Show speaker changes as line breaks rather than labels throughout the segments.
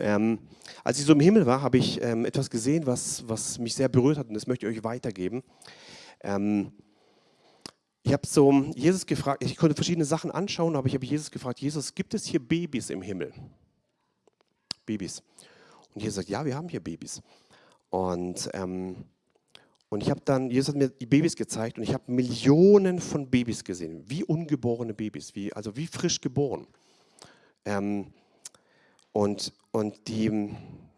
Ähm, als ich so im Himmel war, habe ich ähm, etwas gesehen, was, was mich sehr berührt hat und das möchte ich euch weitergeben. Ähm, ich habe so Jesus gefragt, ich konnte verschiedene Sachen anschauen, aber ich habe Jesus gefragt, Jesus, gibt es hier Babys im Himmel? Babys. Und Jesus sagt, ja, wir haben hier Babys. Und, ähm, und ich habe dann, Jesus hat mir die Babys gezeigt und ich habe Millionen von Babys gesehen, wie ungeborene Babys, wie, also wie frisch geboren. Ähm, und und die,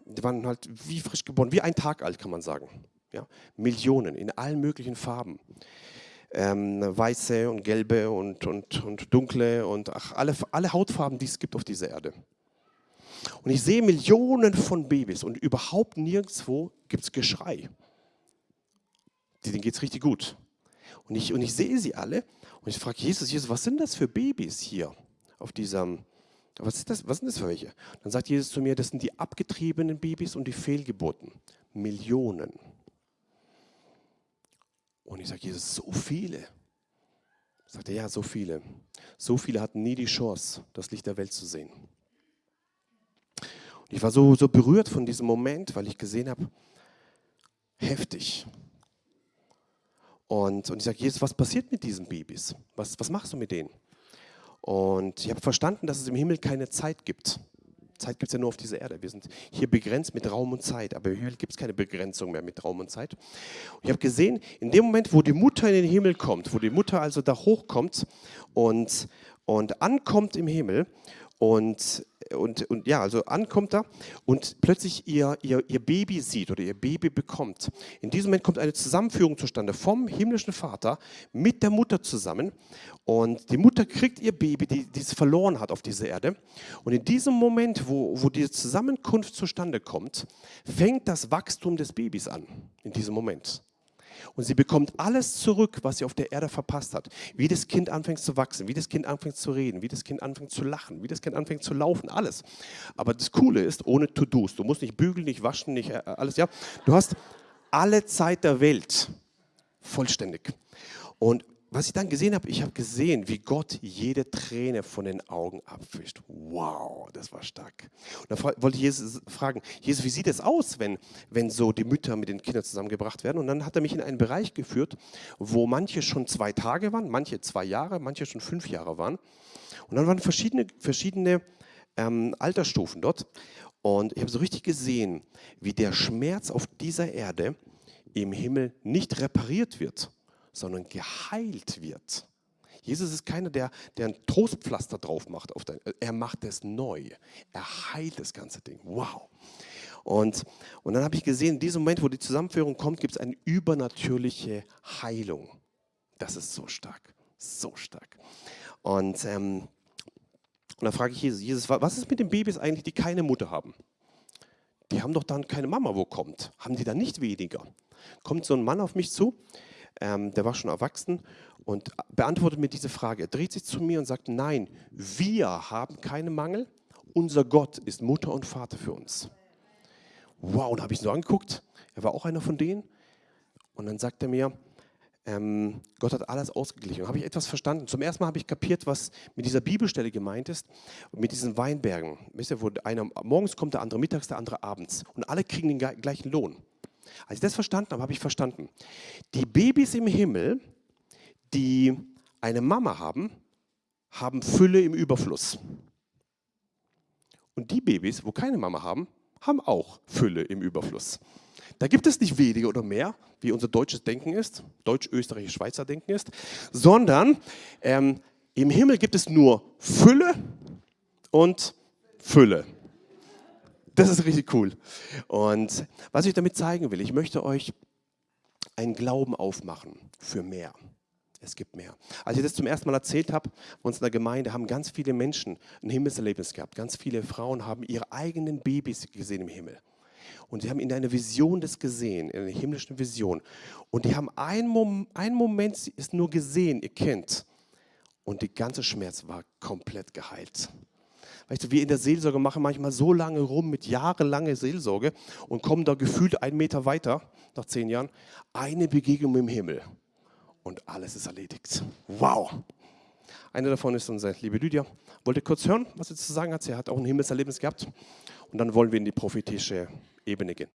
die waren halt wie frisch geboren, wie ein Tag alt, kann man sagen. Ja? Millionen in allen möglichen Farben. Ähm, weiße und gelbe und, und, und dunkle und ach, alle, alle Hautfarben, die es gibt auf dieser Erde. Und ich sehe Millionen von Babys und überhaupt nirgendwo gibt es Geschrei. Denen geht es richtig gut. Und ich, und ich sehe sie alle und ich frage Jesus, Jesus, was sind das für Babys hier auf diesem, was, ist das, was sind das für welche? Dann sagt Jesus zu mir, das sind die abgetriebenen Babys und die Fehlgeburten. Millionen. Und ich sage, Jesus, so viele. Sagt er, ja, so viele. So viele hatten nie die Chance, das Licht der Welt zu sehen. Und ich war so, so berührt von diesem Moment, weil ich gesehen habe, heftig. Und, und ich sage, Jesus, was passiert mit diesen Babys? Was, was machst du mit denen? Und ich habe verstanden, dass es im Himmel keine Zeit gibt. Zeit gibt es ja nur auf dieser Erde. Wir sind hier begrenzt mit Raum und Zeit, aber im Himmel gibt es keine Begrenzung mehr mit Raum und Zeit. Und ich habe gesehen, in dem Moment, wo die Mutter in den Himmel kommt, wo die Mutter also da hochkommt und, und ankommt im Himmel und und, und ja, also ankommt da und plötzlich ihr, ihr, ihr Baby sieht oder ihr Baby bekommt. In diesem Moment kommt eine Zusammenführung zustande vom himmlischen Vater mit der Mutter zusammen. Und die Mutter kriegt ihr Baby, die, die es verloren hat auf dieser Erde. Und in diesem Moment, wo, wo diese Zusammenkunft zustande kommt, fängt das Wachstum des Babys an. In diesem Moment. Und sie bekommt alles zurück, was sie auf der Erde verpasst hat. Wie das Kind anfängt zu wachsen, wie das Kind anfängt zu reden, wie das Kind anfängt zu lachen, wie das Kind anfängt zu laufen, alles. Aber das Coole ist, ohne To-Dos. Du musst nicht bügeln, nicht waschen, nicht äh, alles. Ja, Du hast alle Zeit der Welt vollständig. Und was ich dann gesehen habe, ich habe gesehen, wie Gott jede Träne von den Augen abwischt. Wow, das war stark. Und da wollte ich Jesus fragen, Jesus, wie sieht es aus, wenn, wenn so die Mütter mit den Kindern zusammengebracht werden? Und dann hat er mich in einen Bereich geführt, wo manche schon zwei Tage waren, manche zwei Jahre, manche schon fünf Jahre waren. Und dann waren verschiedene, verschiedene ähm, Altersstufen dort. Und ich habe so richtig gesehen, wie der Schmerz auf dieser Erde im Himmel nicht repariert wird sondern geheilt wird. Jesus ist keiner, der, der ein Trostpflaster drauf macht. Auf dein, er macht es neu. Er heilt das ganze Ding. Wow. Und, und dann habe ich gesehen, in diesem Moment, wo die Zusammenführung kommt, gibt es eine übernatürliche Heilung. Das ist so stark. So stark. Und, ähm, und dann frage ich Jesus, Jesus, was ist mit den Babys eigentlich, die keine Mutter haben? Die haben doch dann keine Mama, wo kommt? Haben die dann nicht weniger? Kommt so ein Mann auf mich zu, ähm, der war schon erwachsen und beantwortet mir diese Frage. Er dreht sich zu mir und sagt, nein, wir haben keinen Mangel, unser Gott ist Mutter und Vater für uns. Wow, und habe ich ihn so angeguckt, er war auch einer von denen. Und dann sagt er mir, ähm, Gott hat alles ausgeglichen. Und habe ich etwas verstanden. Zum ersten Mal habe ich kapiert, was mit dieser Bibelstelle gemeint ist, mit diesen Weinbergen. Wisst ihr, wo einer morgens kommt, der andere mittags, der andere abends. Und alle kriegen den gleichen Lohn. Als ich das verstanden habe, habe ich verstanden, die Babys im Himmel, die eine Mama haben, haben Fülle im Überfluss. Und die Babys, wo keine Mama haben, haben auch Fülle im Überfluss. Da gibt es nicht weniger oder mehr, wie unser deutsches Denken ist, deutsch-österreichisch-schweizer Denken ist, sondern ähm, im Himmel gibt es nur Fülle und Fülle. Das ist richtig cool. Und was ich damit zeigen will, ich möchte euch einen Glauben aufmachen für mehr. Es gibt mehr. Als ich das zum ersten Mal erzählt habe, bei uns in der Gemeinde haben ganz viele Menschen ein Himmelserlebnis gehabt. Ganz viele Frauen haben ihre eigenen Babys gesehen im Himmel. Und sie haben in einer Vision das gesehen, in einer himmlischen Vision. Und die haben einen, Mom einen Moment ist nur gesehen, ihr kennt. Und der ganze Schmerz war komplett geheilt. Weißt du, wir in der Seelsorge machen manchmal so lange rum mit jahrelanger Seelsorge und kommen da gefühlt einen Meter weiter, nach zehn Jahren, eine Begegnung im Himmel und alles ist erledigt. Wow! Eine davon ist unsere liebe Lydia. Wollte kurz hören, was sie zu sagen hat. Sie hat auch ein Himmelserlebnis gehabt. Und dann wollen wir in die prophetische Ebene gehen.